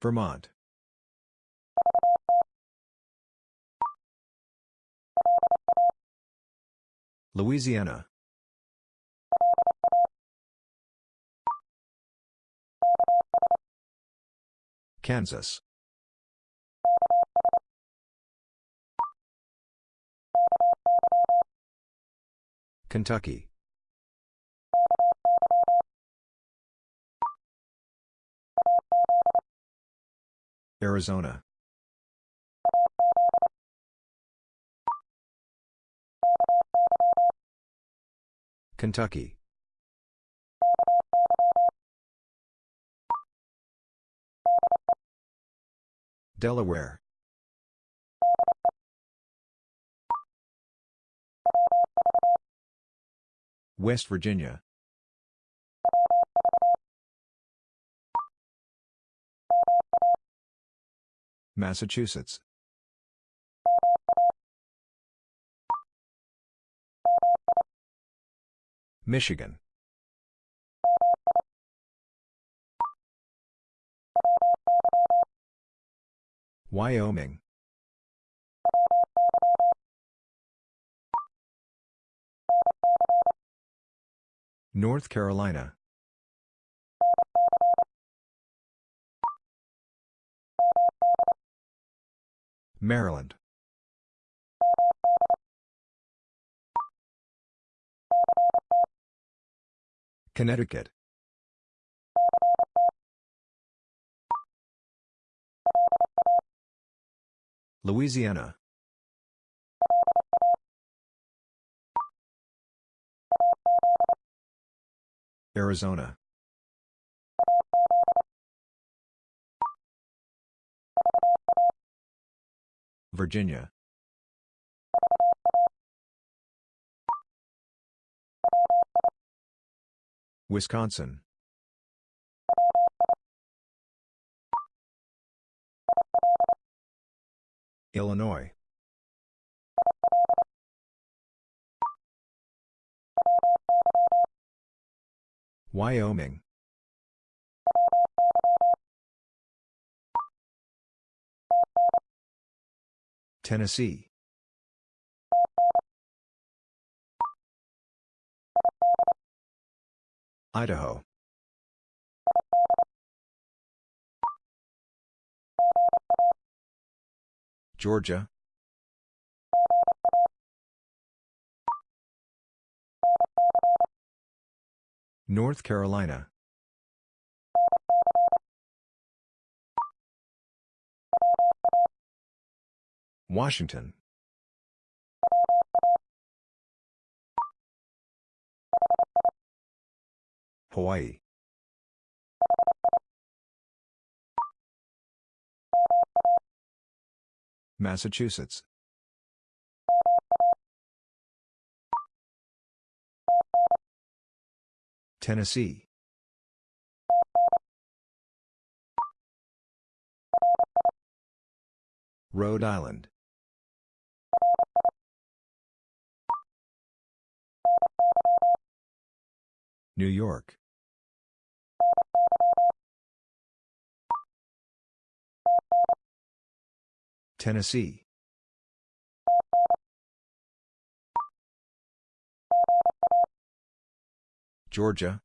Vermont. Louisiana. Kansas. Kentucky. Arizona. Kentucky. Delaware. West Virginia. Massachusetts. Michigan. Wyoming. North Carolina. Maryland. Connecticut. Louisiana. Arizona. Virginia. Wisconsin. Illinois. Wyoming. Tennessee. Idaho. Georgia. North Carolina. Washington. Hawaii. Massachusetts. Tennessee. Rhode Island. New York. Tennessee. Georgia.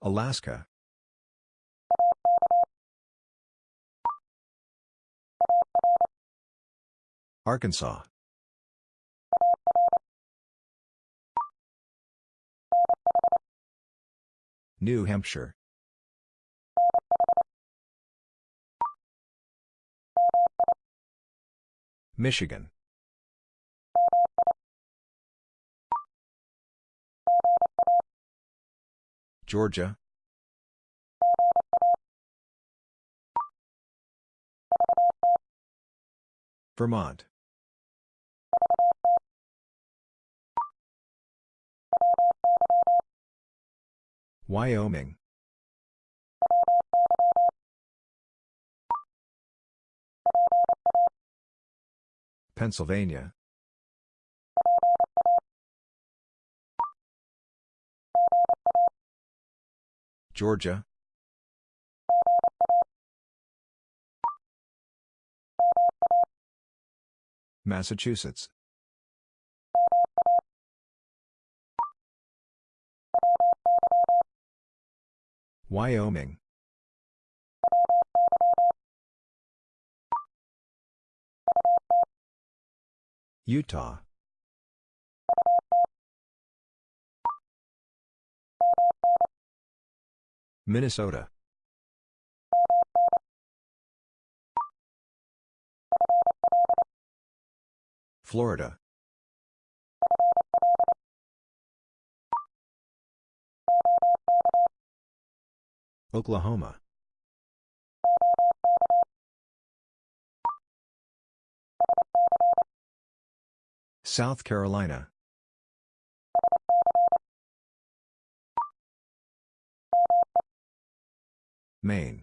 Alaska. Arkansas. New Hampshire. Michigan. Georgia. Vermont. Wyoming. Pennsylvania. Georgia. Massachusetts. Wyoming. Utah. Minnesota. Florida. Oklahoma. South Carolina. Maine.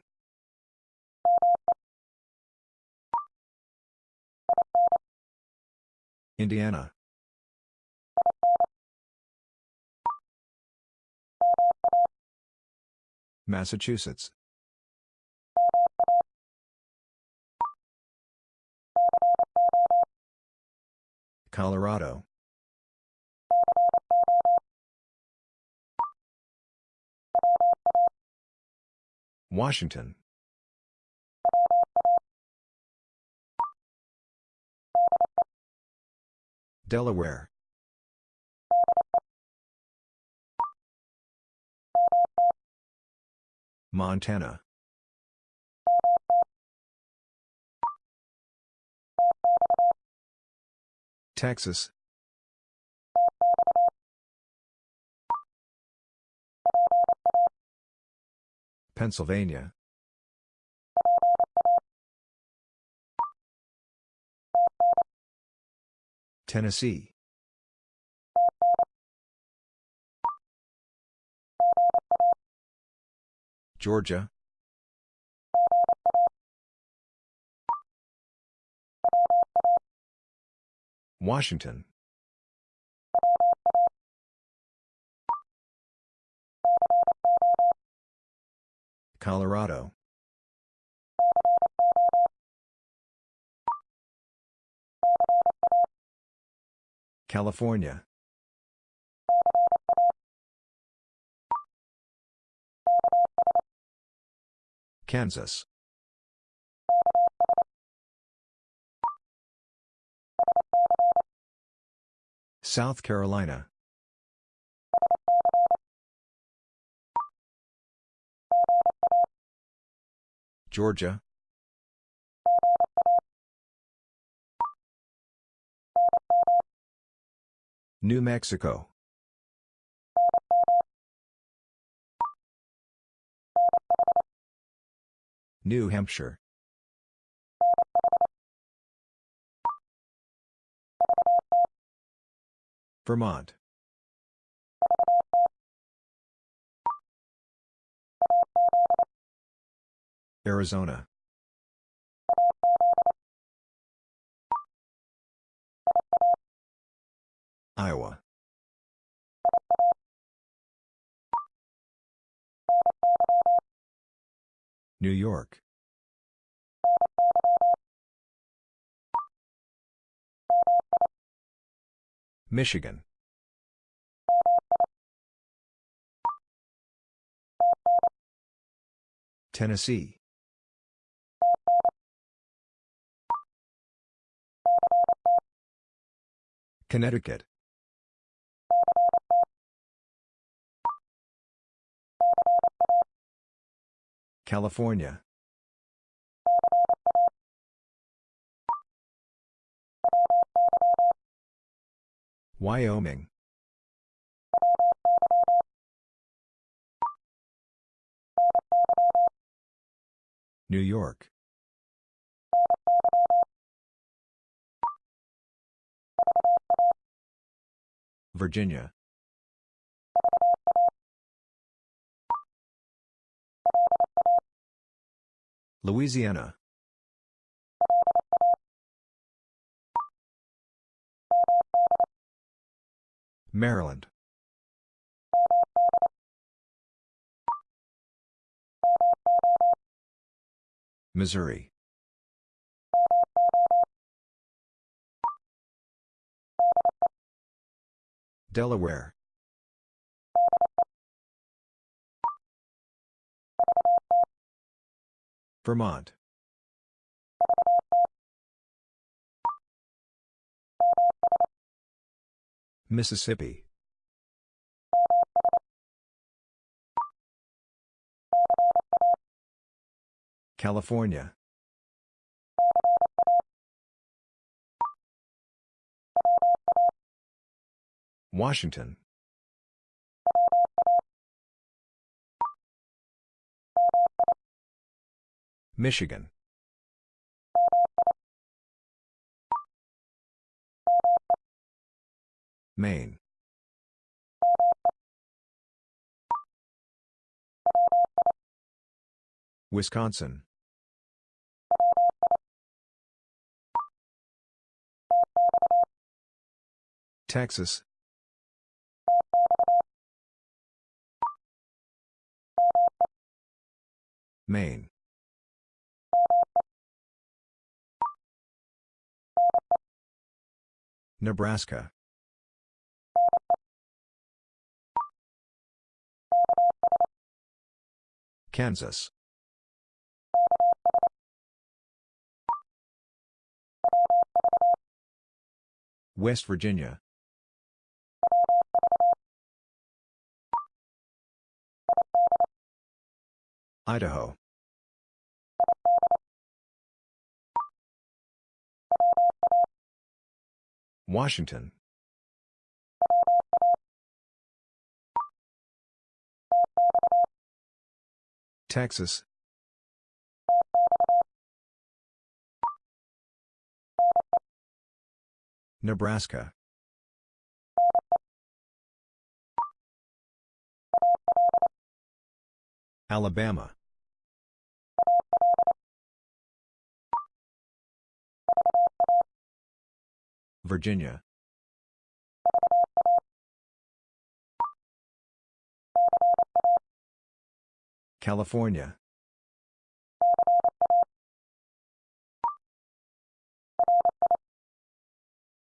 Indiana. Massachusetts. Colorado. Washington. Delaware. Montana. Texas. Pennsylvania. Tennessee. Georgia. Washington. Colorado. California. Kansas. South Carolina. Georgia. New Mexico. New Hampshire. Vermont. Arizona. Iowa. New York. Michigan. Tennessee. Connecticut. California. Wyoming. New York. Virginia. Louisiana. Maryland. Missouri. Delaware. Vermont. Mississippi. California. Washington. Michigan. Maine. Wisconsin. Texas. Maine. Nebraska. Kansas. West Virginia. Idaho. Washington. Texas. Nebraska. Alabama. Virginia. California.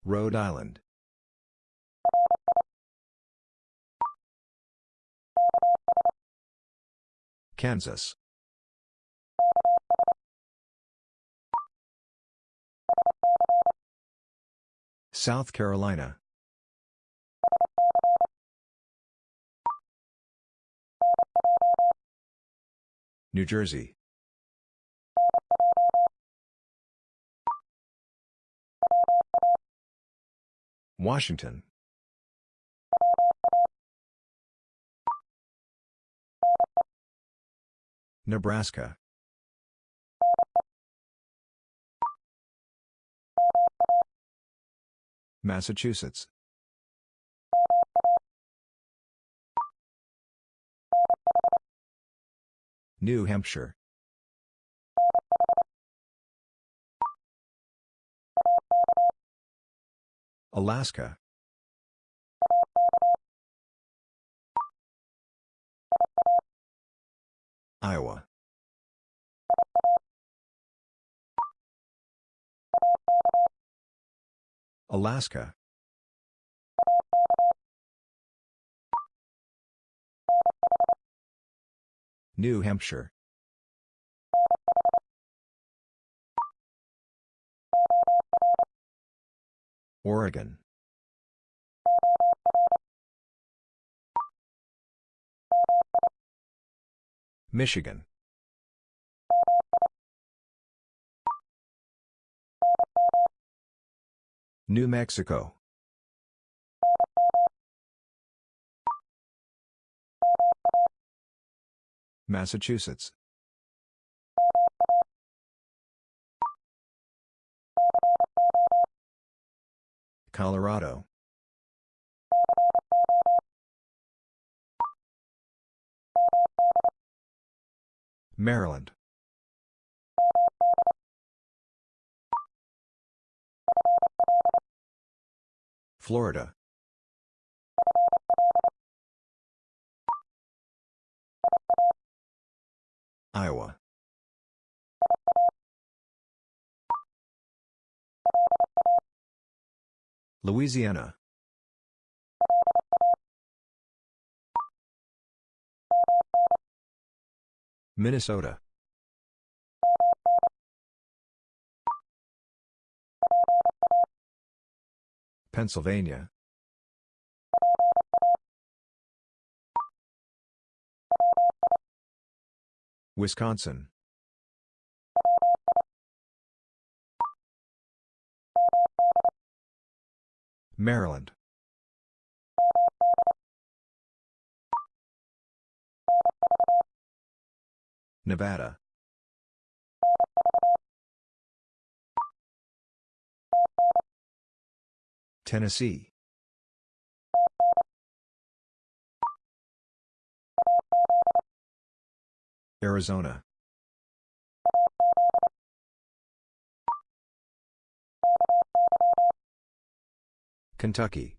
Rhode Island. Kansas. South Carolina. New Jersey. Washington. Nebraska. Massachusetts. New Hampshire. Alaska. Iowa. Alaska. New Hampshire. Oregon. Michigan. New Mexico. Massachusetts. Colorado. Maryland. Florida. Iowa. Louisiana. Minnesota. Pennsylvania. Wisconsin. Maryland. Nevada. Tennessee. Arizona. Kentucky.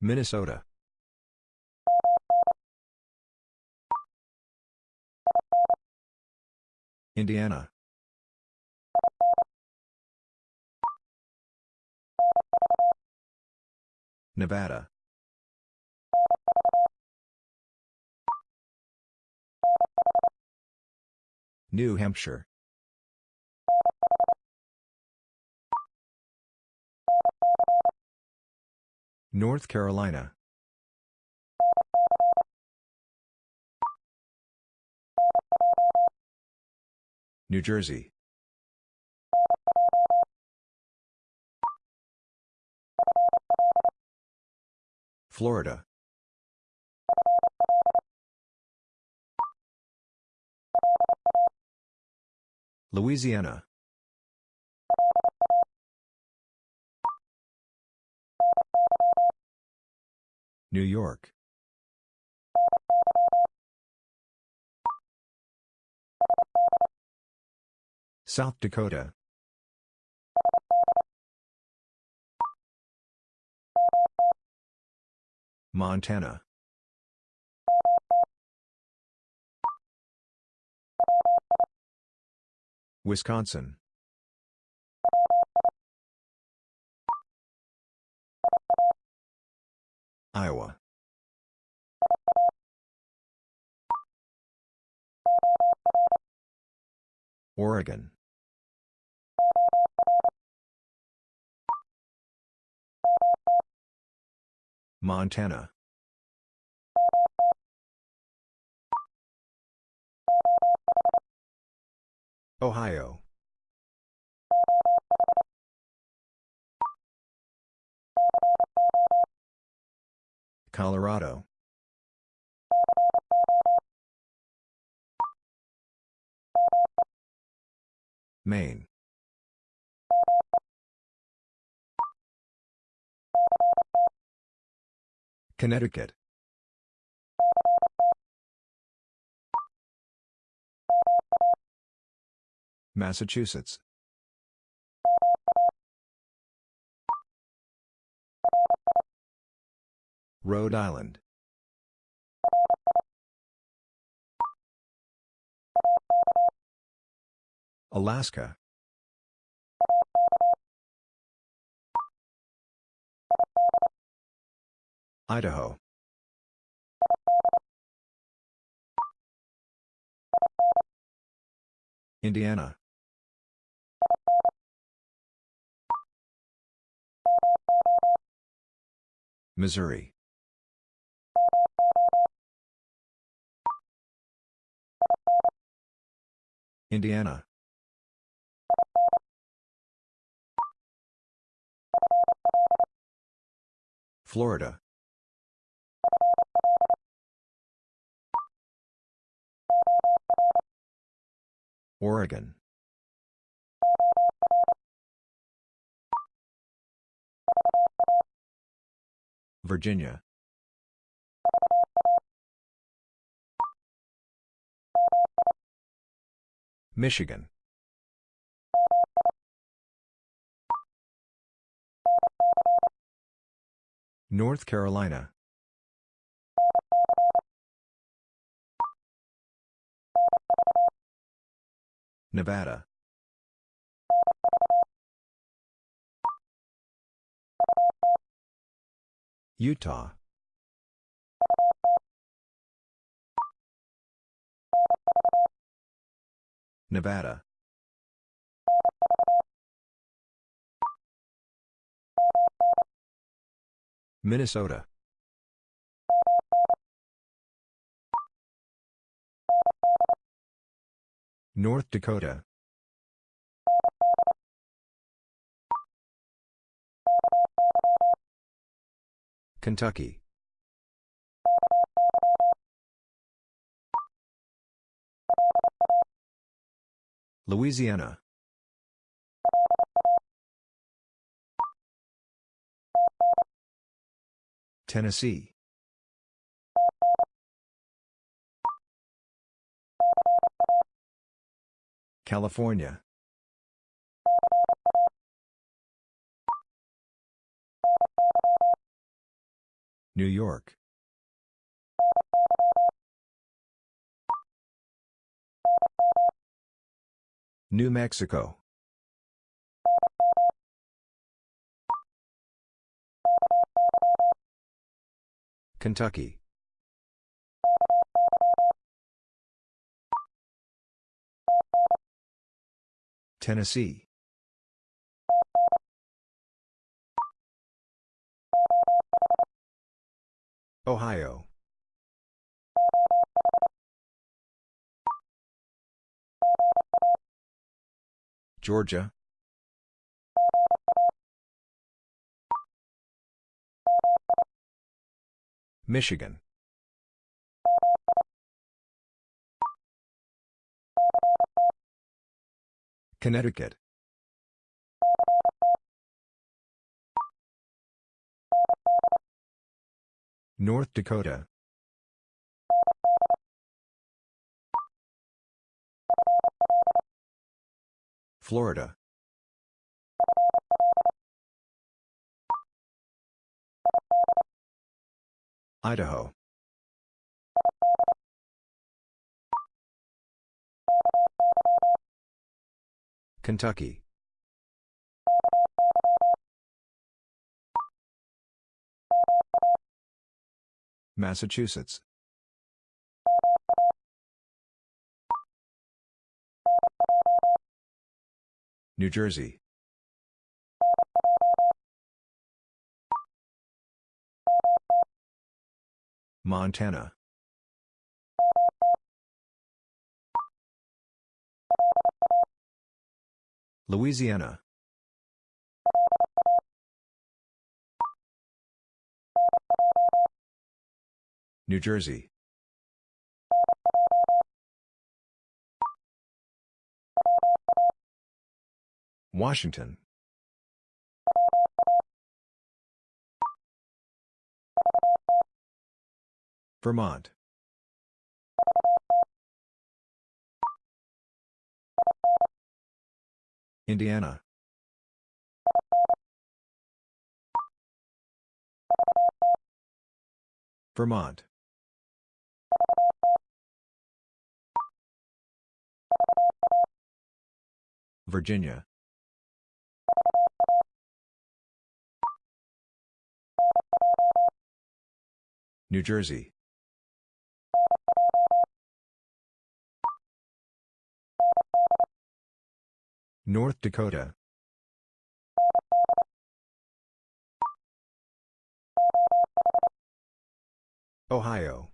Minnesota. Indiana. Nevada. New Hampshire. North Carolina. New Jersey. Florida. Louisiana. New York. South Dakota. Montana. Wisconsin. Iowa. Oregon. Montana. Ohio. Colorado. Maine. Connecticut. Massachusetts. Rhode Island. Alaska. Idaho. Indiana. Missouri. Indiana. Florida. Oregon. Virginia. Michigan. North Carolina. Nevada. Utah. Nevada. Minnesota. North Dakota. Kentucky. Louisiana. Tennessee. California. New York. New Mexico. Kentucky. Tennessee. Ohio. Georgia. Michigan. Connecticut. North Dakota. Florida. Idaho. Kentucky. Massachusetts. New Jersey. Montana. Louisiana. New Jersey. Washington. Vermont. Indiana. Vermont. Virginia. New Jersey. North Dakota. Ohio.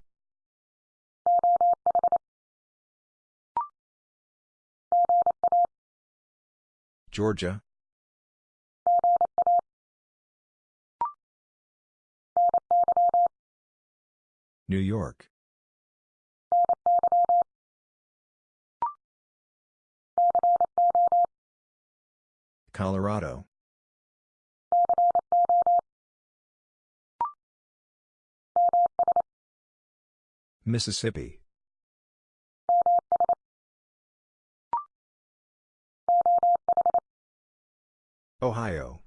Georgia. New York. Colorado. Mississippi. Ohio.